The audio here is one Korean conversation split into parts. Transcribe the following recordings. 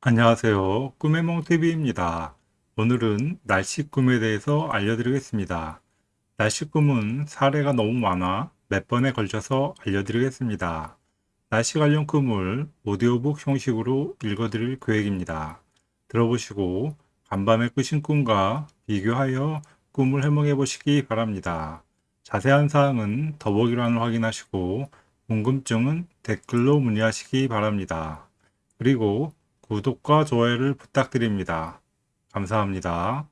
안녕하세요. 꿈의 몽TV입니다. 오늘은 날씨 꿈에 대해서 알려드리겠습니다. 날씨 꿈은 사례가 너무 많아 몇 번에 걸쳐서 알려드리겠습니다. 날씨 관련 꿈을 오디오북 형식으로 읽어드릴 계획입니다. 들어보시고 간밤에 꾸신 꿈과 비교하여 꿈을 해몽해 보시기 바랍니다. 자세한 사항은 더보기란을 확인하시고 궁금증은 댓글로 문의하시기 바랍니다. 그리고 구독과 좋아요를 부탁드립니다. 감사합니다.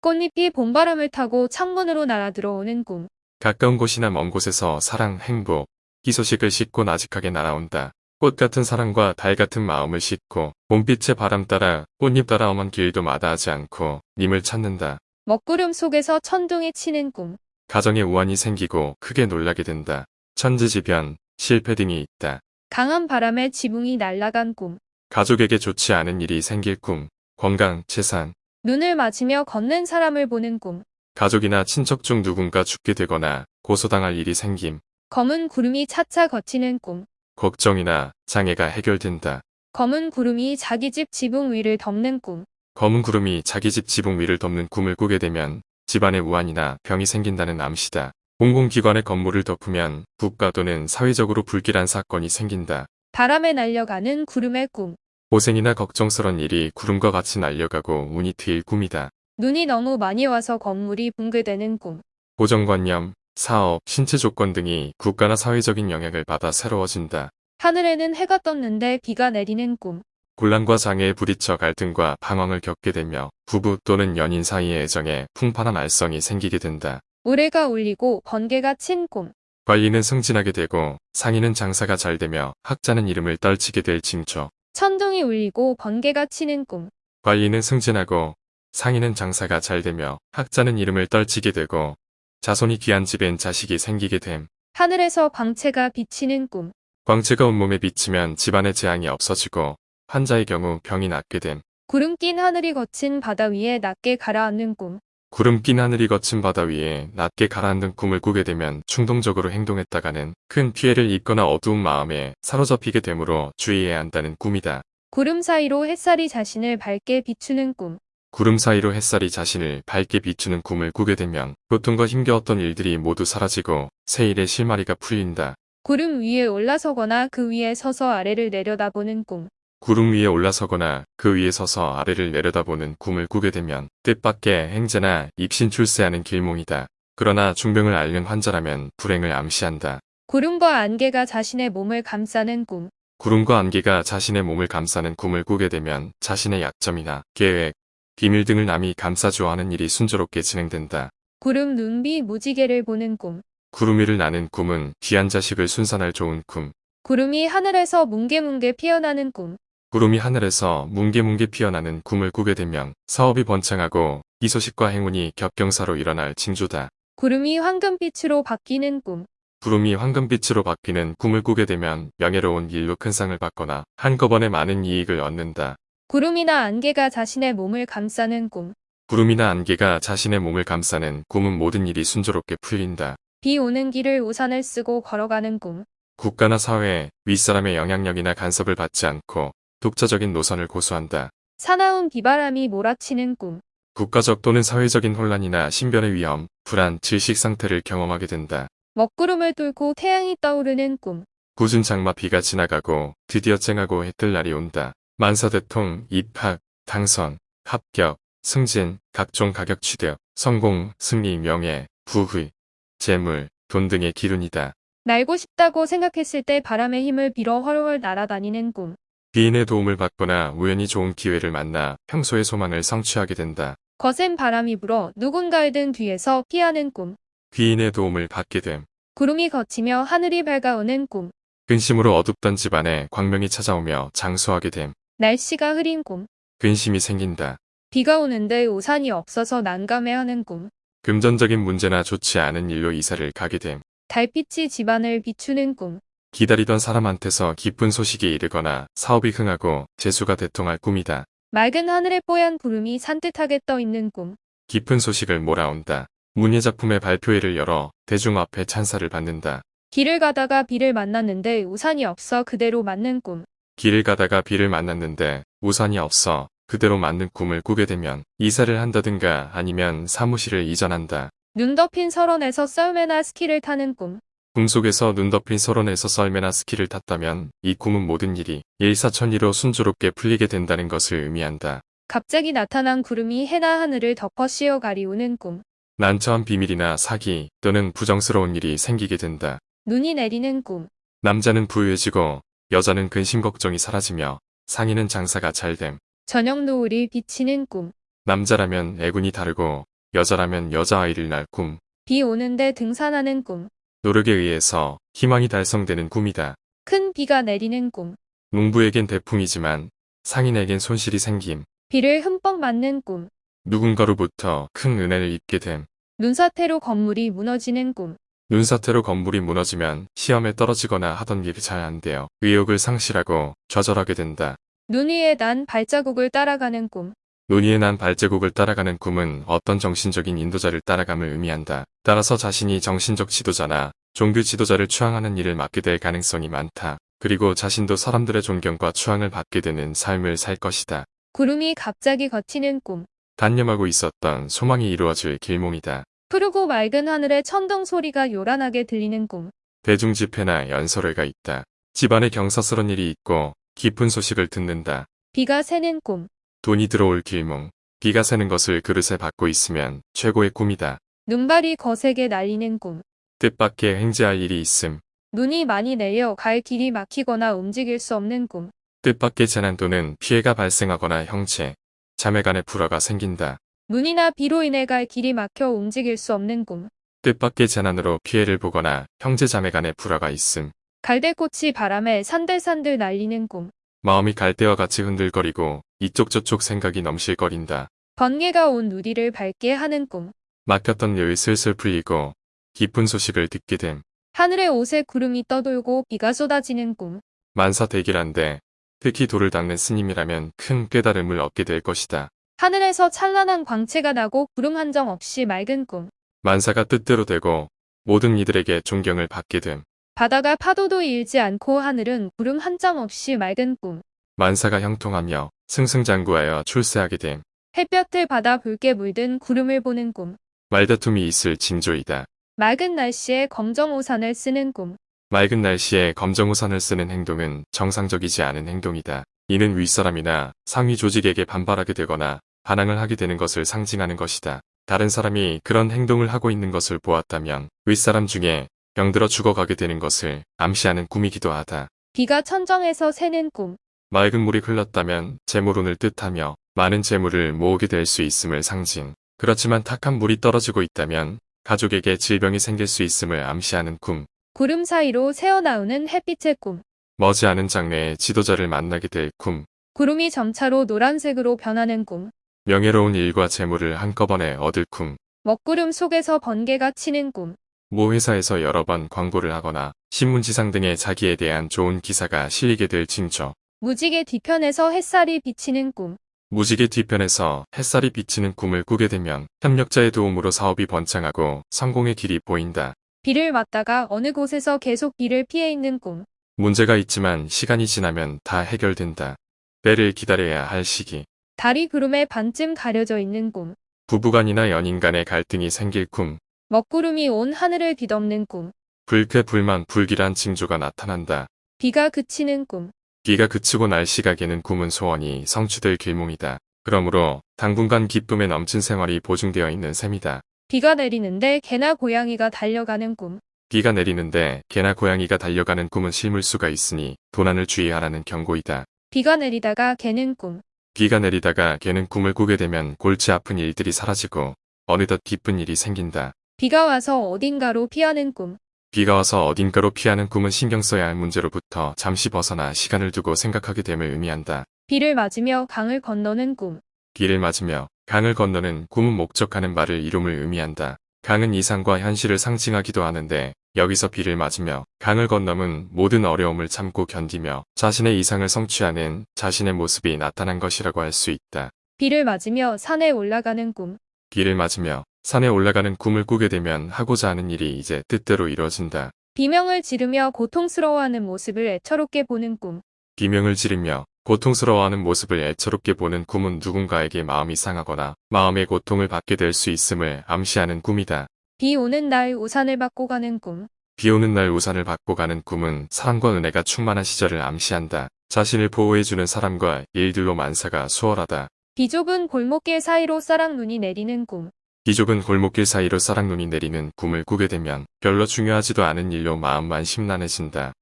꽃잎이 봄바람을 타고 창문으로 날아 들어오는 꿈. 가까운 곳이나 먼 곳에서 사랑, 행복, 희소식을 싣고 나직하게 날아온다. 꽃 같은 사랑과 달 같은 마음을 싣고 봄빛의 바람 따라 꽃잎 따라 엄한 길도 마다하지 않고 님을 찾는다. 먹구름 속에서 천둥이 치는 꿈. 가정에 우환이 생기고 크게 놀라게 된다. 천지지변, 실패 등이 있다. 강한 바람에 지붕이 날아간 꿈. 가족에게 좋지 않은 일이 생길 꿈, 건강, 재산, 눈을 맞으며 걷는 사람을 보는 꿈. 가족이나 친척 중 누군가 죽게 되거나 고소당할 일이 생김, 검은 구름이 차차 거치는 꿈. 걱정이나 장애가 해결된다. 검은 구름이 자기 집 지붕 위를 덮는 꿈. 검은 구름이 자기 집 지붕 위를 덮는 꿈을 꾸게 되면 집안에 우환이나 병이 생긴다는 암시다. 공공기관의 건물을 덮으면 국가 또는 사회적으로 불길한 사건이 생긴다. 바람에 날려가는 구름의 꿈. 고생이나 걱정스런 일이 구름과 같이 날려가고 운이 트일 꿈이다. 눈이 너무 많이 와서 건물이 붕괴되는 꿈. 고정관념, 사업, 신체 조건 등이 국가나 사회적인 영향을 받아 새로워진다. 하늘에는 해가 떴는데 비가 내리는 꿈. 곤란과 장애에 부딪혀 갈등과 방황을 겪게 되며 부부 또는 연인 사이의 애정에 풍파나 말썽이 생기게 된다. 우레가 울리고 번개가 친 꿈. 관리는 승진하게 되고 상인은 장사가 잘 되며 학자는 이름을 떨치게 될 징조. 천둥이 울리고 번개가 치는 꿈. 관리는 승진하고 상인은 장사가 잘 되며 학자는 이름을 떨치게 되고 자손이 귀한 집엔 자식이 생기게 됨. 하늘에서 광채가 비치는 꿈. 광채가 온몸에 비치면 집안의 재앙이 없어지고 환자의 경우 병이 낫게 됨. 구름 낀 하늘이 거친 바다 위에 낮게 가라앉는 꿈. 구름 낀 하늘이 거친 바다 위에 낮게 가라앉는 꿈을 꾸게 되면 충동적으로 행동했다가는 큰 피해를 입거나 어두운 마음에 사로잡히게 되므로 주의해야 한다는 꿈이다. 구름 사이로 햇살이 자신을 밝게 비추는 꿈. 구름 사이로 햇살이 자신을 밝게 비추는 꿈을 꾸게 되면 고통과 힘겨웠던 일들이 모두 사라지고 새 일의 실마리가 풀린다. 구름 위에 올라서거나 그 위에 서서 아래를 내려다보는 꿈. 구름 위에 올라서거나 그 위에 서서 아래를 내려다보는 꿈을 꾸게 되면 뜻밖의 행제나 입신 출세하는 길몽이다. 그러나 중병을 앓는 환자라면 불행을 암시한다. 구름과 안개가 자신의 몸을 감싸는 꿈. 구름과 안개가 자신의 몸을 감싸는 꿈을 꾸게 되면 자신의 약점이나 계획, 비밀 등을 남이 감싸줘 하는 일이 순조롭게 진행된다. 구름 눈비 무지개를 보는 꿈. 구름 위를 나는 꿈은 귀한 자식을 순산할 좋은 꿈. 구름이 하늘에서 뭉게뭉게 피어나는 꿈. 구름이 하늘에서 뭉게뭉게 피어나는 꿈을 꾸게 되면 사업이 번창하고 이 소식과 행운이 겹경사로 일어날 징조다. 구름이 황금빛으로 바뀌는 꿈. 구름이 황금빛으로 바뀌는 꿈을 꾸게 되면 명예로운 일로 큰 상을 받거나 한꺼번에 많은 이익을 얻는다. 구름이나 안개가 자신의 몸을 감싸는 꿈. 구름이나 안개가 자신의 몸을 감싸는 꿈은 모든 일이 순조롭게 풀린다. 비 오는 길을 우산을 쓰고 걸어가는 꿈. 국가나 사회, 윗사람의 영향력이나 간섭을 받지 않고 독자적인 노선을 고수한다. 사나운 비바람이 몰아치는 꿈. 국가적 또는 사회적인 혼란이나 신변의 위험, 불안, 질식 상태를 경험하게 된다. 먹구름을 뚫고 태양이 떠오르는 꿈. 굳은 장마 비가 지나가고 드디어 쨍하고 해뜰 날이 온다. 만사대통, 입학, 당선, 합격, 승진, 각종 가격 취득, 성공, 승리, 명예, 부의, 재물, 돈 등의 기운이다. 날고 싶다고 생각했을 때 바람의 힘을 빌어 훨훨 날아다니는 꿈. 귀인의 도움을 받거나 우연히 좋은 기회를 만나 평소의 소망을 성취하게 된다. 거센 바람이 불어 누군가의 등 뒤에서 피하는 꿈. 귀인의 도움을 받게 됨. 구름이 걷히며 하늘이 밝아오는 꿈. 근심으로 어둡던 집안에 광명이 찾아오며 장수하게 됨. 날씨가 흐린 꿈. 근심이 생긴다. 비가 오는데 우산이 없어서 난감해하는 꿈. 금전적인 문제나 좋지 않은 일로 이사를 가게 됨. 달빛이 집안을 비추는 꿈. 기다리던 사람한테서 기쁜 소식이 이르거나 사업이 흥하고 재수가 대통할 꿈이다. 맑은 하늘에 뽀얀 구름이 산뜻하게 떠 있는 꿈. 깊은 소식을 몰아온다. 문예작품의 발표회를 열어 대중 앞에 찬사를 받는다. 길을 가다가 비를 만났는데 우산이 없어 그대로 맞는 꿈. 길을 가다가 비를 만났는데 우산이 없어 그대로 맞는 꿈을 꾸게 되면 이사를 한다든가 아니면 사무실을 이전한다. 눈 덮인 설원에서 썰매나 스키를 타는 꿈. 꿈속에서 눈 덮인 설원에서 썰매나 스키를 탔다면 이 꿈은 모든 일이 일사천리로 순조롭게 풀리게 된다는 것을 의미한다. 갑자기 나타난 구름이 해나 하늘을 덮어 씌어 가리우는 꿈. 난처한 비밀이나 사기 또는 부정스러운 일이 생기게 된다. 눈이 내리는 꿈. 남자는 부유해지고 여자는 근심 걱정이 사라지며 상인은 장사가 잘됨. 저녁 노을이 비치는 꿈. 남자라면 애군이 다르고 여자라면 여자아이를 낳을 꿈. 비 오는데 등산하는 꿈. 노력에 의해서 희망이 달성되는 꿈이다. 큰 비가 내리는 꿈. 농부에겐 대풍이지만 상인에겐 손실이 생김. 비를 흠뻑 맞는 꿈. 누군가로부터 큰 은혜를 입게 됨. 눈사태로 건물이 무너지는 꿈. 눈사태로 건물이 무너지면 시험에 떨어지거나 하던 일이 잘안 되어 의욕을 상실하고 좌절하게 된다. 눈 위에 난 발자국을 따라가는 꿈. 눈 위에 난 발제국을 따라가는 꿈은 어떤 정신적인 인도자를 따라감을 의미한다. 따라서 자신이 정신적 지도자나 종교 지도자를 추앙하는 일을 맡게 될 가능성이 많다. 그리고 자신도 사람들의 존경과 추앙을 받게 되는 삶을 살 것이다. 구름이 갑자기 걷히는 꿈. 단념하고 있었던 소망이 이루어질 길몽이다. 푸르고 맑은 하늘에 천둥 소리가 요란하게 들리는 꿈. 대중 집회나 연설회가 있다. 집안에 경사스런 일이 있고 깊은 소식을 듣는다. 비가 새는 꿈. 돈이 들어올 길몽. 비가 새는 것을 그릇에 받고 있으면 최고의 꿈이다. 눈발이 거세게 날리는 꿈. 뜻밖의 행지할 일이 있음. 눈이 많이 내려 갈 길이 막히거나 움직일 수 없는 꿈. 뜻밖의 재난 또는 피해가 발생하거나 형체, 자매간의 불화가 생긴다. 눈이나 비로 인해 갈 길이 막혀 움직일 수 없는 꿈. 뜻밖의 재난으로 피해를 보거나 형제 자매간의 불화가 있음. 갈대꽃이 바람에 산들산들 날리는 꿈. 마음이 갈대와 같이 흔들거리고 이쪽 저쪽 생각이 넘실거린다. 번개가 온 누리를 밝게 하는 꿈. 막혔던 일 슬슬 풀리고 기쁜 소식을 듣게 됨. 하늘에 옷에 구름이 떠돌고 비가 쏟아지는 꿈. 만사대길한데 특히 돌을 닦는 스님이라면 큰 깨달음을 얻게 될 것이다. 하늘에서 찬란한 광채가 나고 구름 한 점 없이 맑은 꿈. 만사가 뜻대로 되고 모든 이들에게 존경을 받게 됨. 바다가 파도도 일지 않고 하늘은 구름 한 점 없이 맑은 꿈. 만사가 형통하며 승승장구하여 출세하게 됨. 햇볕을 받아 붉게 물든 구름을 보는 꿈. 말다툼이 있을 징조이다. 맑은 날씨에 검정 우산을 쓰는 꿈. 맑은 날씨에 검정우산을 쓰는 행동은 정상적이지 않은 행동이다. 이는 윗사람이나 상위 조직에게 반발하게 되거나 반항을 하게 되는 것을 상징하는 것이다. 다른 사람이 그런 행동을 하고 있는 것을 보았다면 윗사람 중에 병들어 죽어가게 되는 것을 암시하는 꿈이기도 하다. 비가 천정에서 새는 꿈. 맑은 물이 흘렀다면 재물운을 뜻하며 많은 재물을 모으게 될 수 있음을 상징. 그렇지만 탁한 물이 떨어지고 있다면 가족에게 질병이 생길 수 있음을 암시하는 꿈. 구름 사이로 새어나오는 햇빛의 꿈. 머지않은 장래에 지도자를 만나게 될 꿈. 구름이 점차로 노란색으로 변하는 꿈. 명예로운 일과 재물을 한꺼번에 얻을 꿈. 먹구름 속에서 번개가 치는 꿈. 모 회사에서 여러 번 광고를 하거나 신문지상 등에 자기에 대한 좋은 기사가 실리게 될 징조. 무지개 뒤편에서 햇살이 비치는 꿈. 무지개 뒤편에서 햇살이 비치는 꿈을 꾸게 되면 협력자의 도움으로 사업이 번창하고 성공의 길이 보인다. 비를 맞다가 어느 곳에서 계속 비를 피해 있는 꿈. 문제가 있지만 시간이 지나면 다 해결된다. 때를 기다려야 할 시기. 달이 구름에 반쯤 가려져 있는 꿈. 부부간이나 연인 간의 갈등이 생길 꿈. 먹구름이 온 하늘을 뒤덮는 꿈. 불쾌 불만 불길한 징조가 나타난다. 비가 그치는 꿈. 비가 그치고 날씨가 개는 꿈은 소원이 성취될 길몽이다. 그러므로 당분간 기쁨에 넘친 생활이 보증되어 있는 셈이다. 비가 내리는데 개나 고양이가 달려가는 꿈. 비가 내리는데 개나 고양이가 달려가는 꿈은 실물수가 있으니 도난을 주의하라는 경고이다. 비가 내리다가 개는 꿈. 비가 내리다가 개는 꿈을 꾸게 되면 골치 아픈 일들이 사라지고 어느덧 기쁜 일이 생긴다. 비가 와서 어딘가로 피하는 꿈. 비가 와서 어딘가로 피하는 꿈은 신경 써야 할 문제로부터 잠시 벗어나 시간을 두고 생각하게 됨을 의미한다. 비를 맞으며 강을 건너는 꿈. 비를 맞으며 강을 건너는 꿈은 목적하는 말을 이룸을 의미한다. 강은 이상과 현실을 상징하기도 하는데 여기서 비를 맞으며 강을 건너면 모든 어려움을 참고 견디며 자신의 이상을 성취하는 자신의 모습이 나타난 것이라고 할 수 있다. 비를 맞으며 산에 올라가는 꿈. 비를 맞으며 산에 올라가는 꿈을 꾸게 되면 하고자 하는 일이 이제 뜻대로 이루어진다. 비명을 지르며 고통스러워하는 모습을 애처롭게 보는 꿈. 비명을 지르며 고통스러워하는 모습을 애처롭게 보는 꿈은 누군가에게 마음이 상하거나 마음의 고통을 받게 될 수 있음을 암시하는 꿈이다. 비 오는 날 우산을 받고 가는 꿈. 비 오는 날 우산을 받고 가는 꿈은 사랑과 은혜가 충만한 시절을 암시한다. 자신을 보호해주는 사람과 일들로 만사가 수월하다. 비좁은 골목길 사이로 쌀랑눈이 내리는 꿈. 비좁은 골목길 사이로 쌀랑눈이 내리는 꿈을 꾸게 되면 별로 중요하지도 않은 일로 마음만 심란해진다.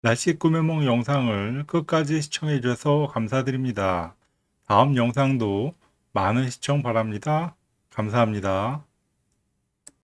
날씨 꿈의梦 영상을 끝까지 시청해 주셔서 감사드립니다. 다음 영상도 많은 시청 바랍니다. 감사합니다.